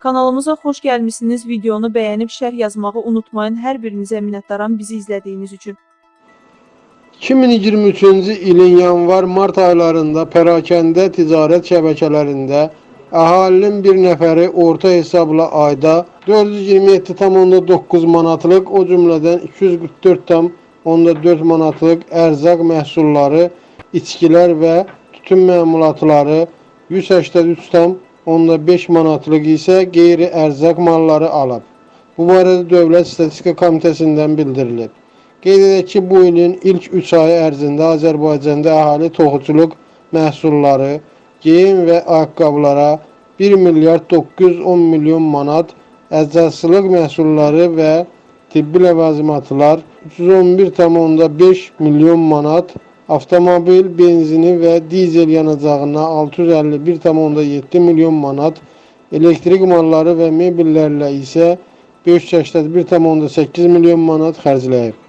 Kanalımıza xoş gəlmisiniz. Videonu bəyənib şərh yazmağı unutmayın. Hər birinizə minnətdaram bizi izlədiyiniz üçün. 2023-cü ilin yanvar-mart aylarında pərakəndə ticarət şəbəkələrində əhalinin bir nəfəri orta hesabla ayda 427,9 manatlıq, o cümlədən 244,4 manatlıq ərzaq məhsulları, içkilər və tütün məmulatları, 183,5 manatlıq isə qeyri-ərzaq malları alıb. Bu barədə Dövlət Statistika Komitəsindən bildirilib. Qeyd edək ki, bu ilin ilk 3 ayı ərzində Azərbaycanda əhali toxuculuq məhsulları, geyim və ayaqqabılara 1 milyard 910 milyon manat, əczaçılıq məhsulları və tibbi ləvazimatlar 311,5 milyon manat, avtomobil, benzini və dizel yanacağına 651,7 milyon manat, elektrik malları və mebellərlə isə 581,8 milyon manat xərcləyib.